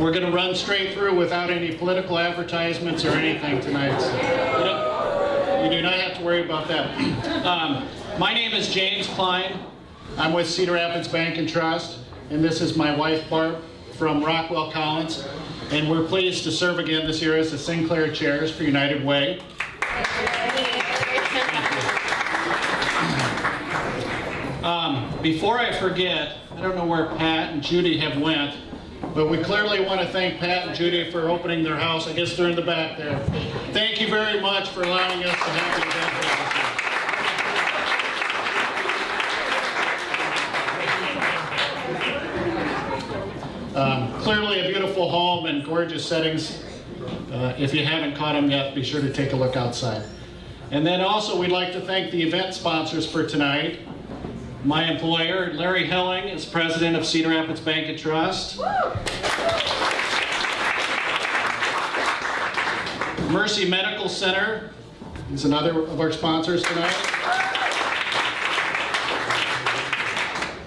We're going to run straight through without any political advertisements or anything tonight. So you do not have to worry about that. Um, my name is James Klein. I'm with Cedar Rapids Bank and Trust. And this is my wife, Barb, from Rockwell Collins. And we're pleased to serve again this year as the Sinclair Chairs for United Way. Um, before I forget, I don't know where Pat and Judy have went, but we clearly want to thank Pat and Judy for opening their house. I guess they're in the back there. Thank you very much for allowing us to have event for. Um, clearly a beautiful home and gorgeous settings. Uh, if you haven't caught them yet, be sure to take a look outside. And then also we'd like to thank the event sponsors for tonight. My employer, Larry Helling, is president of Cedar Rapids Bank and Trust. Mercy Medical Center is another of our sponsors tonight.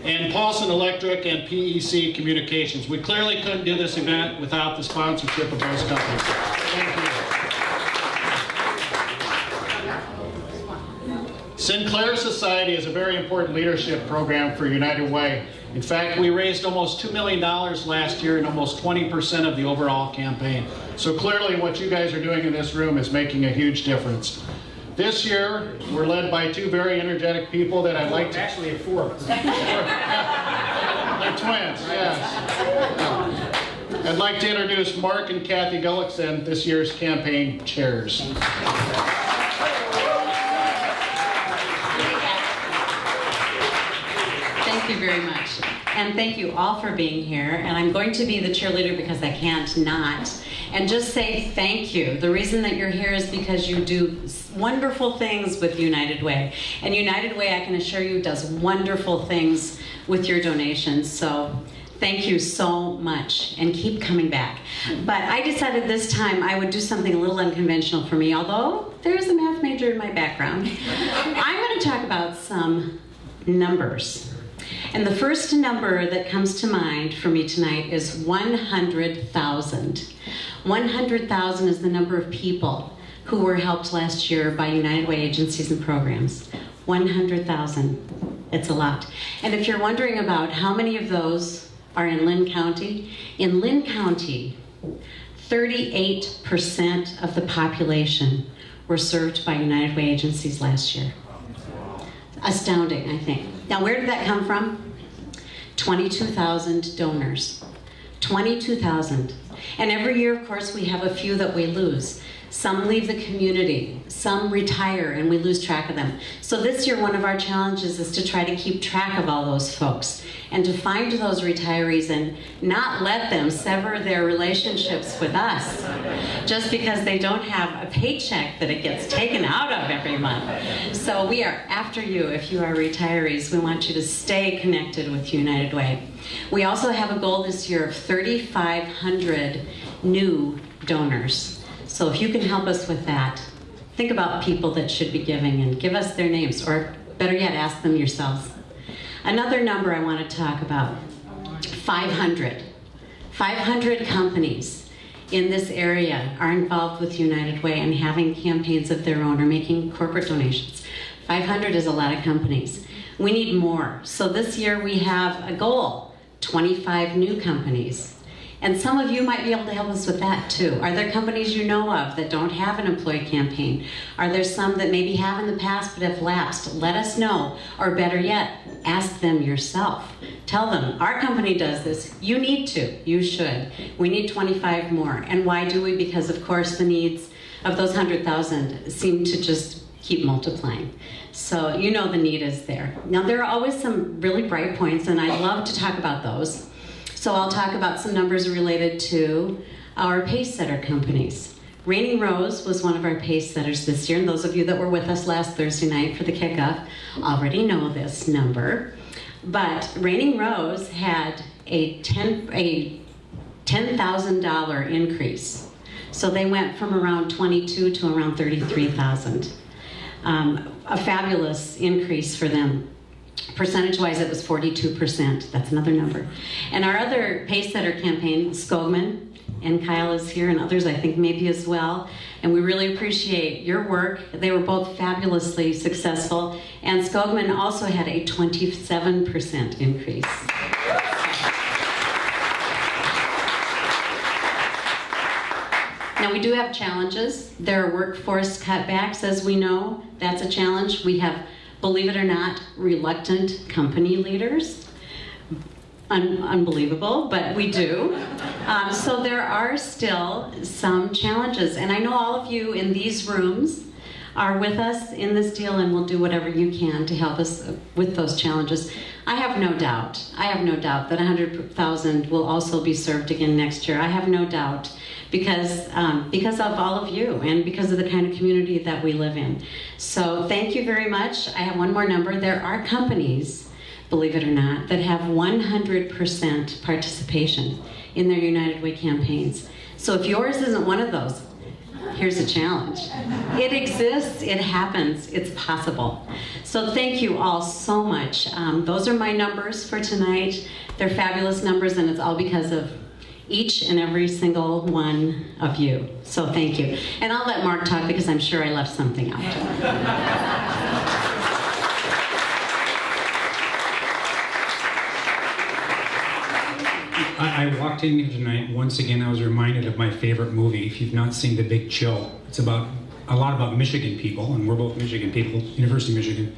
And Paulson Electric and PEC Communications. We clearly couldn't do this event without the sponsorship of those companies. Thank you. Sinclair Society is a very important leadership program for United Way. In fact, we raised almost $2 million last year and almost 20% of the overall campaign. So clearly what you guys are doing in this room is making a huge difference. This year, we're led by two very energetic people that I'd like to... Actually, four. They're twins, yes. I'd like to introduce Mark and Kathy Gullickson, this year's campaign chairs. Thank you very much. And thank you all for being here. And I'm going to be the cheerleader because I can't not. And just say thank you. The reason that you're here is because you do wonderful things with United Way. And United Way, I can assure you, does wonderful things with your donations. So thank you so much and keep coming back. But I decided this time I would do something a little unconventional for me, although there's a math major in my background. I'm going to talk about some numbers. And the first number that comes to mind for me tonight is 100,000. 100,000 is the number of people who were helped last year by United Way agencies and programs. 100,000. It's a lot. And if you're wondering about how many of those are in Linn County, in Linn County, 38% of the population were served by United Way agencies last year. Astounding, I think. Now, where did that come from? 22,000 donors. 22,000. And every year, of course, we have a few that we lose. Some leave the community, some retire, and we lose track of them. So this year, one of our challenges is to try to keep track of all those folks and to find those retirees and not let them sever their relationships with us just because they don't have a paycheck that it gets taken out of every month. So we are after you if you are retirees. We want you to stay connected with United Way. We also have a goal this year of 3,500 new donors. So if you can help us with that, think about people that should be giving and give us their names, or better yet, ask them yourselves. Another number I want to talk about, 500. 500 companies in this area are involved with United Way and having campaigns of their own or making corporate donations. 500 is a lot of companies. We need more. So this year we have a goal, 25 new companies. And some of you might be able to help us with that too. Are there companies you know of that don't have an employee campaign? Are there some that maybe have in the past but have lapsed? Let us know. Or better yet, ask them yourself. Tell them, our company does this. You need to. You should. We need 25 more. And why do we? Because of course the needs of those 100,000 seem to just keep multiplying. So you know the need is there. Now there are always some really bright points and I love to talk about those. So I'll talk about some numbers related to our pace setter companies. Raining Rose was one of our pace setters this year, and those of you that were with us last Thursday night for the kickoff already know this number. But Raining Rose had a ten a ten thousand dollar increase So they went from around 22 to around 33,000. Um, a fabulous increase for them. Percentage-wise, it was 42%. That's another number. And our other Pacesetter campaign, Skogman, and Kyle is here, and others I think maybe as well. And we really appreciate your work. They were both fabulously successful. And Skogman also had a 27% increase. Now, we do have challenges. There are workforce cutbacks, as we know. That's a challenge. We have, believe it or not, reluctant company leaders. Un- unbelievable, but we do. Um, so there are still some challenges. And I know all of you in these rooms are with us in this deal and will do whatever you can to help us with those challenges. I have no doubt, I have no doubt that 100,000 will also be served again next year. I have no doubt because, um, because of all of you and because of the kind of community that we live in. So thank you very much. I have one more number. There are companies, believe it or not, that have 100% participation in their United Way campaigns. So if yours isn't one of those, here's a challenge. It exists, it happens, it's possible. So thank you all so much. Um, those are my numbers for tonight. They're fabulous numbers, and it's all because of each and every single one of you. So thank you. And I'll let Mark talk because I'm sure I left something out. I, I walked in here tonight. Once again, I was reminded of my favorite movie. If you've not seen The Big Chill, it's about a lot about Michigan people, and we're both Michigan people, University of Michigan.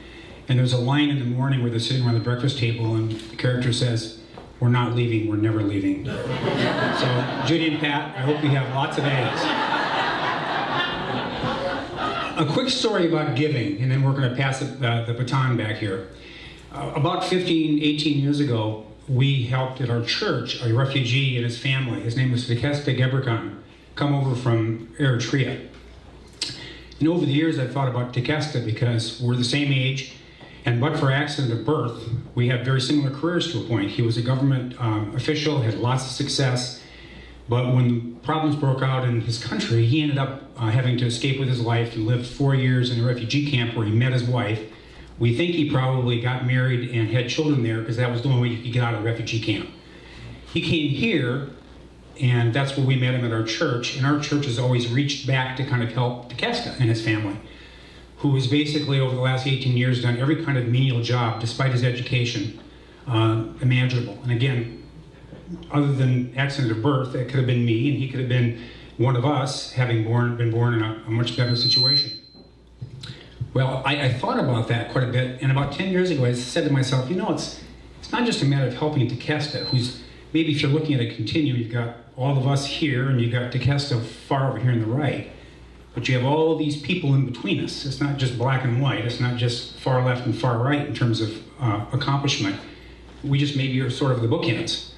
And there's a line in the morning where they're sitting around the breakfast table, and the character says, "We're not leaving. We're never leaving." so, Judy and Pat, I hope you have lots of eggs. A quick story about giving, and then we're going to pass it, uh, the baton back here. Uh, about 15, 18 years ago, we helped at our church a refugee and his family. His name was Tekesta Gebrekan, come over from Eritrea. And over the years, I've thought about Tekesta because we're the same age, and but for accident of birth, we have very similar careers to a point. He was a government um, official, had lots of success, but when problems broke out in his country, he ended up uh, having to escape with his life and lived four years in a refugee camp where he met his wife. We think he probably got married and had children there because that was the only way you could get out of the refugee camp. He came here, and that's where we met him at our church. And our church has always reached back to kind of help Tekesta and his family, who has basically over the last 18 years done every kind of menial job, despite his education, uh, imaginable. And again, other than accident of birth, it could have been me, and he could have been one of us, having born, been born in a, a much better situation. Well, I, I, thought about that quite a bit, and about 10 years ago, I said to myself, you know, it's, it's not just a matter of helping Tekesta, who's maybe if you're looking at a continuum, you've got all of us here, and you've got Tekesta far over here on the right, but you have all these people in between us. It's not just black and white, it's not just far left and far right in terms of uh, accomplishment. We just maybe are sort of the bookends.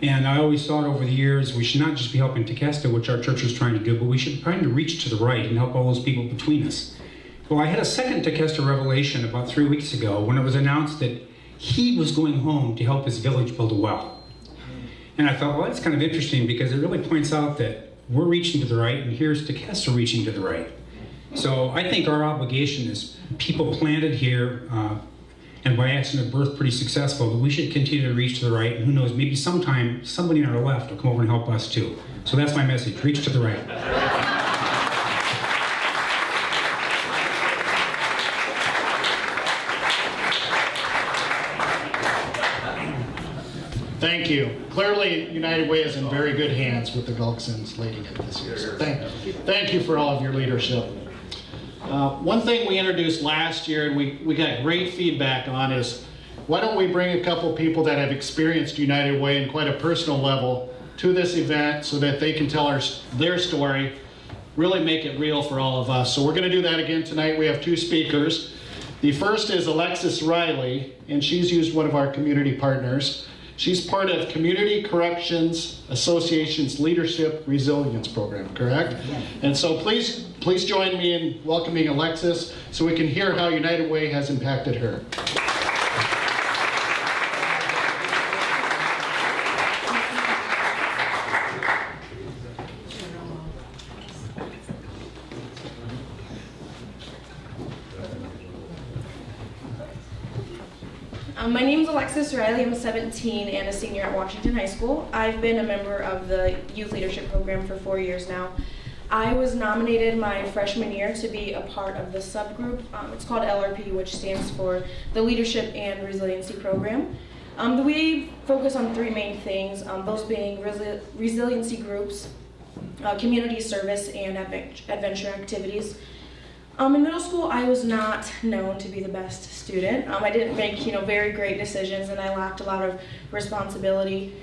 And I always thought over the years we should not just be helping Tekesta, which our church is trying to do, but we should try to reach to the right and help all those people between us. Well, I had a second Tekesta revelation about three weeks ago when it was announced that he was going home to help his village build a well. And I thought, well, that's kind of interesting because it really points out that we're reaching to the right, and here's Tekesta reaching to the right. So I think our obligation is people planted here, uh, and by accident of birth, pretty successful, but we should continue to reach to the right, and who knows, maybe sometime somebody on our left will come over and help us too. So that's my message, reach to the right. You. Clearly, United Way is in very good hands with the Gullicksons leading it this year. So thank, thank you for all of your leadership. Uh, one thing we introduced last year and we, we got great feedback on is why don't we bring a couple people that have experienced United Way in quite a personal level to this event so that they can tell our, their story, really make it real for all of us. So we're going to do that again tonight. We have two speakers. The first is Alexis Riley, and she's used one of our community partners. She's part of Community Corrections Association's Leadership Resilience Program, correct? Yes. And so please, please join me in welcoming Alexis so we can hear how United Way has impacted her. Alexis Riley. I'm 17 and a senior at Washington High School. I've been a member of the youth leadership program for four years now. I was nominated my freshman year to be a part of the subgroup. Um, it's called LRP, which stands for the Leadership and Resiliency Program. Um, we focus on three main things, um, those being resi- resiliency groups, uh, community service, and advent- adventure activities. Um, in middle school, I was not known to be the best student. Um, I didn't make, you know, very great decisions, and I lacked a lot of responsibility.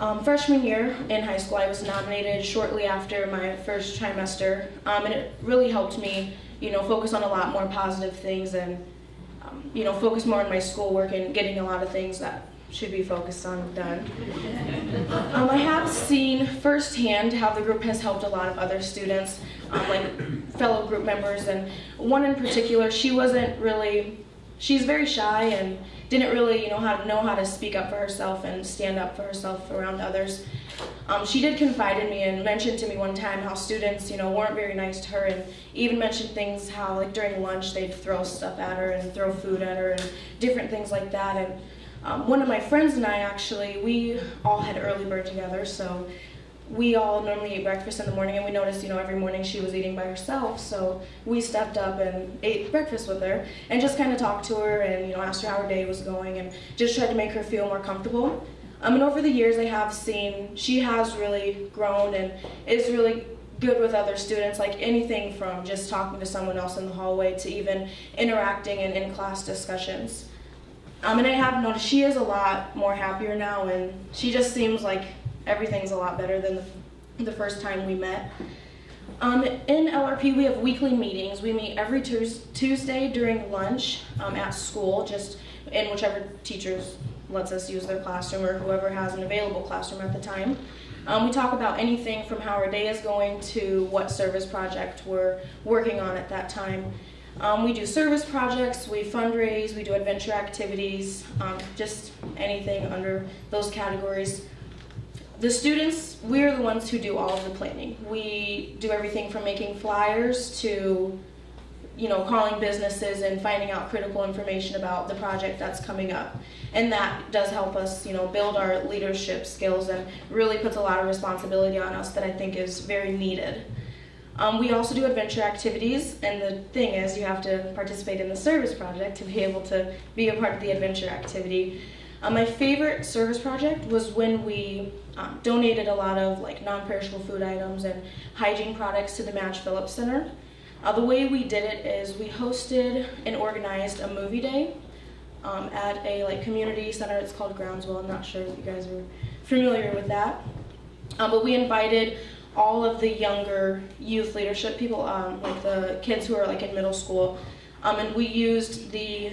Um, freshman year in high school, I was nominated shortly after my first trimester, um, and it really helped me, you know, focus on a lot more positive things and, um, you know, focus more on my schoolwork and getting a lot of things that should be focused on done. Um, I have seen firsthand how the group has helped a lot of other students, um, like fellow group members, and one in particular, she wasn't really, she's very shy and didn't really, you know, how to know how to speak up for herself and stand up for herself around others. Um, she did confide in me and mentioned to me one time how students, you know, weren't very nice to her, and even mentioned things how, like during lunch, they'd throw stuff at her and throw food at her and different things like that. And um, one of my friends and I actually, we all had early bird together, so we all normally eat breakfast in the morning, and we noticed, you know, every morning she was eating by herself. So we stepped up and ate breakfast with her, and just kind of talked to her, and you know, asked her how her day was going, and just tried to make her feel more comfortable. Um, and over the years, I have seen she has really grown and is really good with other students, like anything from just talking to someone else in the hallway to even interacting in in-class discussions. Um, and I have noticed she is a lot more happier now, and she just seems like everything's a lot better than the, the first time we met. Um, in LRP, we have weekly meetings. We meet every Tuesday during lunch um, at school, just in whichever teachers lets us use their classroom or whoever has an available classroom at the time. Um, we talk about anything from how our day is going to what service project we're working on at that time. Um, we do service projects, we fundraise, we do adventure activities, um, just anything under those categories. The students, we're the ones who do all of the planning. We do everything from making flyers to, you know, calling businesses and finding out critical information about the project that's coming up. And that does help us, you know, build our leadership skills and really puts a lot of responsibility on us that I think is very needed. Um, we also do adventure activities, and the thing is, you have to participate in the service project to be able to be a part of the adventure activity. Uh, my favorite service project was when we um, donated a lot of like non-perishable food items and hygiene products to the Match Phillips Center. Uh, the way we did it is we hosted and organized a movie day um, at a like community center. It's called Groundswell. I'm not sure if you guys are familiar with that, um, but we invited all of the younger youth leadership people, um, like the kids who are like in middle school, um, and we used the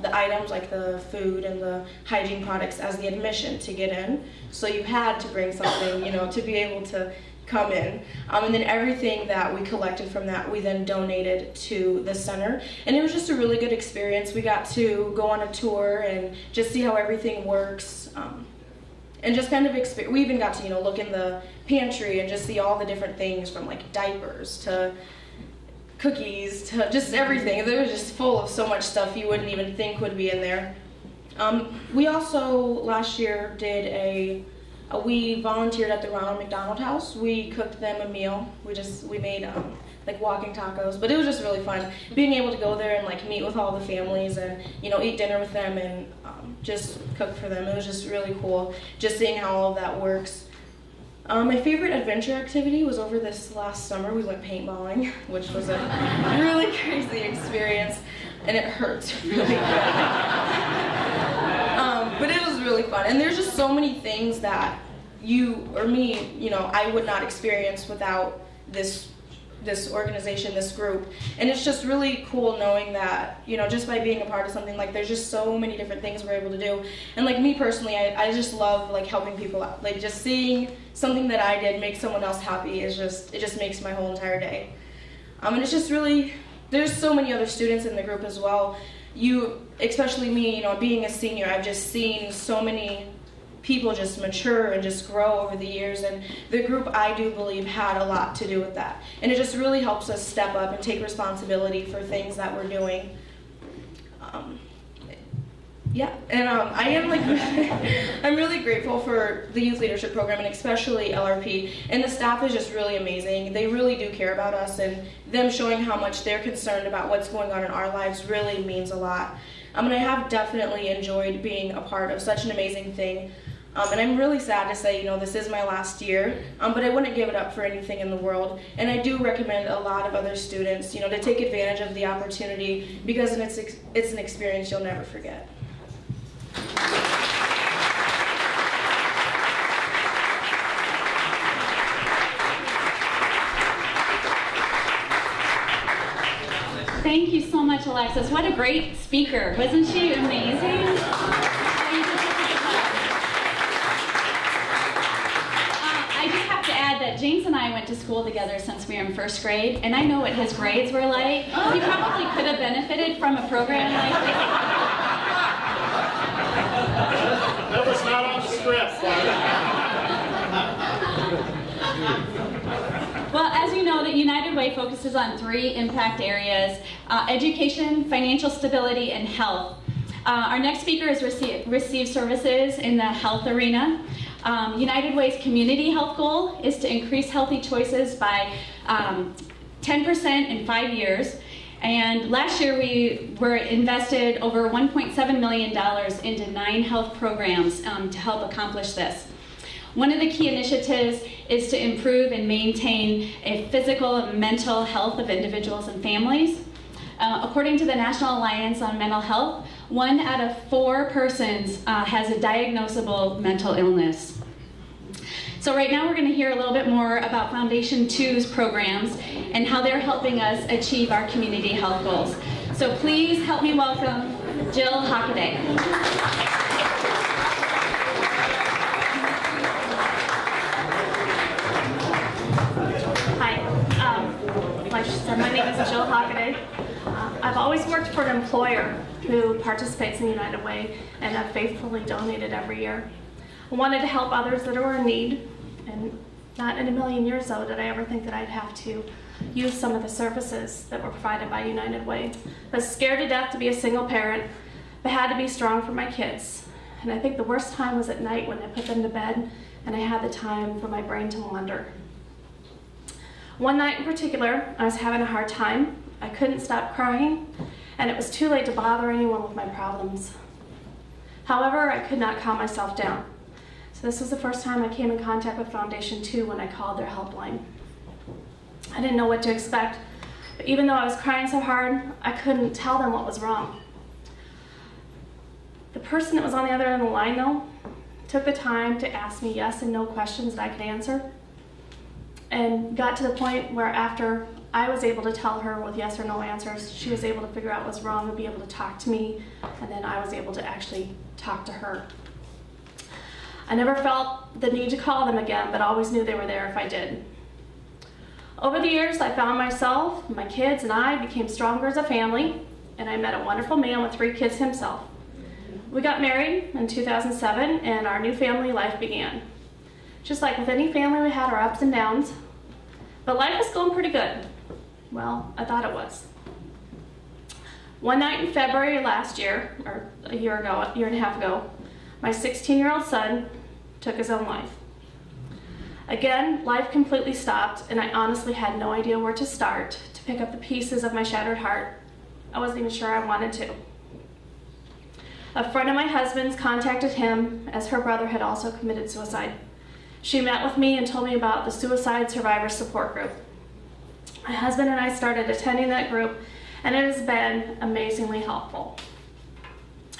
the items like the food and the hygiene products as the admission to get in. So you had to bring something, you know, to be able to come in. Um, and then everything that we collected from that, we then donated to the center. And it was just a really good experience. We got to go on a tour and just see how everything works. Um, and just kind of we even got to you know look in the pantry and just see all the different things from like diapers to cookies to just everything. They were just full of so much stuff you wouldn't even think would be in there. Um, we also last year did a, a, we volunteered at the Ronald McDonald House. We cooked them a meal. We just we made um, like walking tacos, but it was just really fun being able to go there and like meet with all the families and you know eat dinner with them and um, just cook for them. It was just really cool just seeing how all that works. Um, my favorite adventure activity was over this last summer. We went paintballing, which was a really crazy experience, and it hurts really um, but it was really fun, and there's just so many things that you or me, you know, I would not experience without this this organization, this group. And it's just really cool knowing that, you know, just by being a part of something, like there's just so many different things we're able to do. And like me personally, I, I just love like helping people out. Like just seeing something that I did make someone else happy is just, it just makes my whole entire day. Um, and it's just really, there's so many other students in the group as well. You, especially me, you know, being a senior, I've just seen so many people just mature and just grow over the years and the group i do believe had a lot to do with that and it just really helps us step up and take responsibility for things that we're doing um, Yeah, and um, I am like, I'm really grateful for the youth leadership program and especially LRP. And the staff is just really amazing. They really do care about us, and them showing how much they're concerned about what's going on in our lives really means a lot. I mean, I have definitely enjoyed being a part of such an amazing thing. Um, and I'm really sad to say, you know, this is my last year, um, but I wouldn't give it up for anything in the world. And I do recommend a lot of other students, you know, to take advantage of the opportunity because it's, it's an experience you'll never forget. Thank you so much, Alexis. What a great speaker. Wasn't she amazing? Uh, I just have to add that James and I went to school together since we were in first grade, and I know what his grades were like. He probably could have benefited from a program like this. That was not on the script, Well, as you know, the United Way focuses on three impact areas, uh, education, financial stability, and health. Uh, our next speaker has received, received services in the health arena. Um, United Way's community health goal is to increase healthy choices by um, 10% in five years. And last year we were invested over $1.7 million into nine health programs um, to help accomplish this. One of the key initiatives is to improve and maintain a physical and mental health of individuals and families. Uh, according to the National Alliance on Mental Health, one out of four persons uh, has a diagnosable mental illness. So right now we're going to hear a little bit more about Foundation 2's programs and how they're helping us achieve our community health goals. So please help me welcome Jill Hockaday. Hi, um, my name is Jill Hockaday. Uh, I've always worked for an employer who participates in United Way and have faithfully donated every year. Wanted to help others that are in need, and not in a million years though did I ever think that I'd have to use some of the services that were provided by United Way. I was scared to death to be a single parent, but had to be strong for my kids. And I think the worst time was at night when I put them to bed and I had the time for my brain to wander. One night in particular, I was having a hard time. I couldn't stop crying, and it was too late to bother anyone with my problems. However, I could not calm myself down. This was the first time I came in contact with Foundation 2 when I called their helpline. I didn't know what to expect, but even though I was crying so hard, I couldn't tell them what was wrong. The person that was on the other end of the line, though, took the time to ask me yes and no questions that I could answer and got to the point where after I was able to tell her with yes or no answers, she was able to figure out what's wrong and be able to talk to me, and then I was able to actually talk to her. I never felt the need to call them again, but always knew they were there if I did. Over the years, I found myself, my kids, and I became stronger as a family, and I met a wonderful man with three kids himself. We got married in 2007, and our new family life began. Just like with any family, we had our ups and downs, but life was going pretty good. Well, I thought it was. One night in February last year, or a year ago, a year and a half ago, my 16 year old son took his own life. Again, life completely stopped, and I honestly had no idea where to start to pick up the pieces of my shattered heart. I wasn't even sure I wanted to. A friend of my husband's contacted him as her brother had also committed suicide. She met with me and told me about the Suicide Survivor Support Group. My husband and I started attending that group, and it has been amazingly helpful.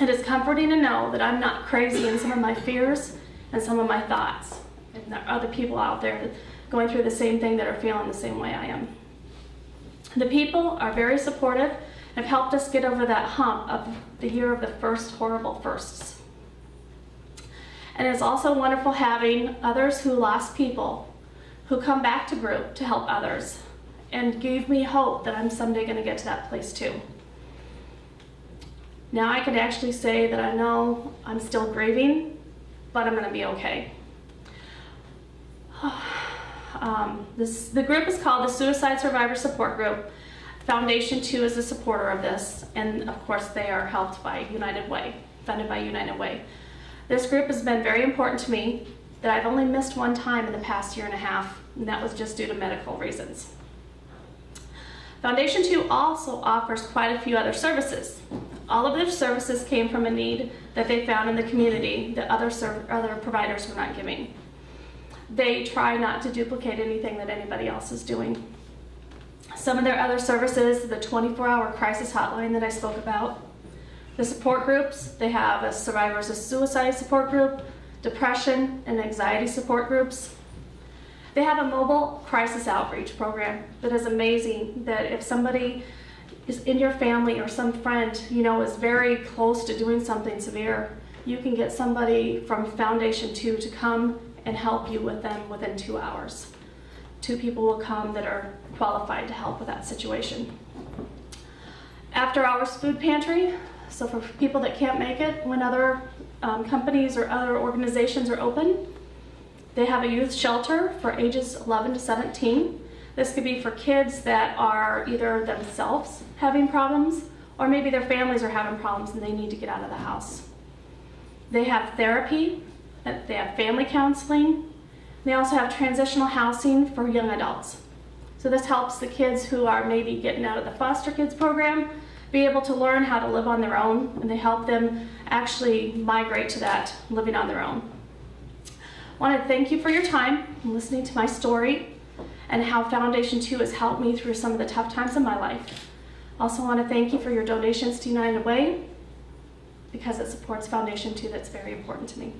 It is comforting to know that I'm not crazy in some of my fears and some of my thoughts, and there are other people out there going through the same thing that are feeling the same way I am. The people are very supportive and have helped us get over that hump of the year of the first horrible firsts. And it's also wonderful having others who lost people who come back to group to help others and gave me hope that I'm someday going to get to that place too. Now I can actually say that I know I'm still grieving, but I'm going to be okay. Um, this, the group is called the Suicide Survivor Support Group. Foundation 2 is a supporter of this, and of course they are helped by United Way. funded by United Way. This group has been very important to me that I've only missed one time in the past year and a half, and that was just due to medical reasons. Foundation 2 also offers quite a few other services. All of their services came from a need that they found in the community that other, other providers were not giving. They try not to duplicate anything that anybody else is doing. Some of their other services, the 24-hour crisis hotline that I spoke about, the support groups, they have a survivors of suicide support group, depression and anxiety support groups. They have a mobile crisis outreach program that is amazing that if somebody is in your family or some friend, you know, is very close to doing something severe, you can get somebody from Foundation 2 to come and help you with them within two hours. Two people will come that are qualified to help with that situation. After hours food pantry, so for people that can't make it when other um, companies or other organizations are open, they have a youth shelter for ages 11 to 17. This could be for kids that are either themselves having problems or maybe their families are having problems and they need to get out of the house. They have therapy, they have family counseling, they also have transitional housing for young adults. So this helps the kids who are maybe getting out of the foster kids program be able to learn how to live on their own and they help them actually migrate to that living on their own. I want to thank you for your time and listening to my story and how Foundation 2 has helped me through some of the tough times in my life. Also want to thank you for your donations to United Way because it supports Foundation 2 that's very important to me.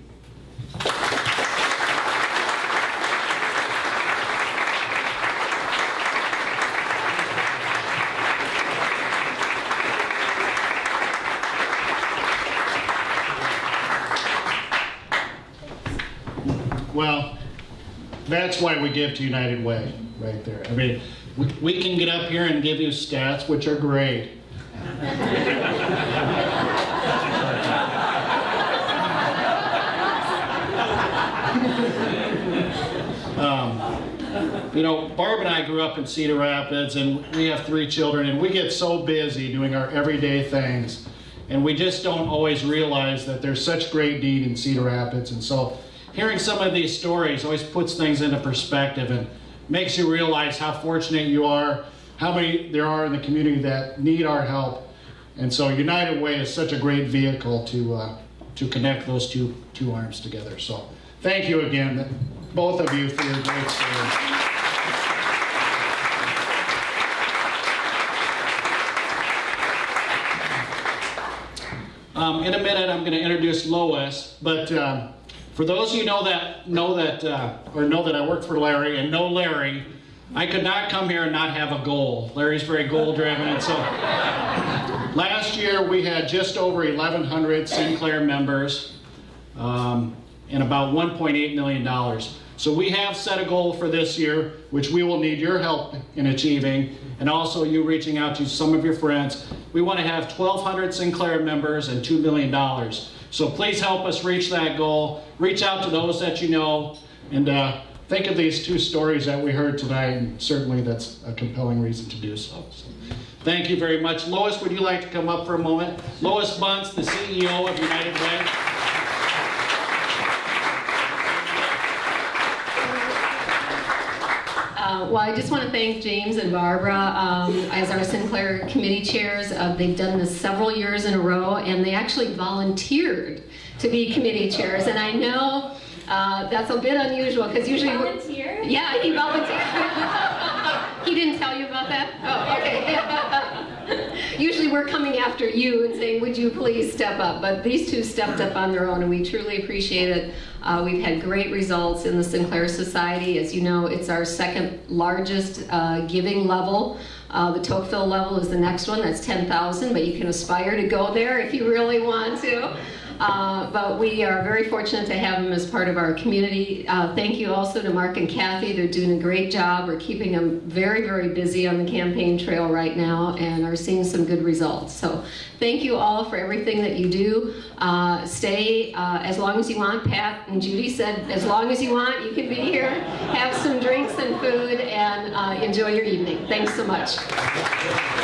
Well, that's why we give to United Way, right there. I mean, we, we can get up here and give you stats, which are great. Um, You know, Barb and I grew up in Cedar Rapids, and we have three children, and we get so busy doing our everyday things, and we just don't always realize that there's such great need in Cedar Rapids. And so, hearing some of these stories always puts things into perspective and makes you realize how fortunate you are, how many there are in the community that need our help. And so, United Way is such a great vehicle to uh, to connect those two two arms together. So, thank you again, both of you, for your great service. Um, in a minute, I'm going to introduce Lois, but um, for those of you know that know that uh, or know that I work for Larry and know Larry, I could not come here and not have a goal. Larry's very goal driven, and so last year we had just over 1,100 Sinclair members um, and about 1.8 million dollars. So we have set a goal for this year, which we will need your help in achieving, and also you reaching out to some of your friends. We want to have 1,200 Sinclair members and $2 million. So please help us reach that goal. Reach out to those that you know, and uh, think of these two stories that we heard tonight, and certainly that's a compelling reason to do so. so. Thank you very much. Lois, would you like to come up for a moment? Lois Buntz, the CEO of United Way. Uh, well, I just want to thank James and Barbara um, as our Sinclair committee chairs. Uh, they've done this several years in a row, and they actually volunteered to be committee chairs. And I know uh, that's a bit unusual because usually, we're- Volunteer? yeah, he volunteered. he didn't tell you about that. Oh, okay. Usually we're coming after you and saying, would you please step up? But these two stepped up on their own and we truly appreciate it. Uh, we've had great results in the Sinclair Society. As you know, it's our second largest uh, giving level. Uh, the Tocqueville level is the next one, that's 10,000, but you can aspire to go there if you really want to. Uh, but we are very fortunate to have them as part of our community. Uh, thank you also to Mark and Kathy. They're doing a great job. We're keeping them very, very busy on the campaign trail right now and are seeing some good results. So thank you all for everything that you do. Uh, stay uh, as long as you want. Pat and Judy said as long as you want, you can be here, have some drinks and food, and uh, enjoy your evening. Thanks so much.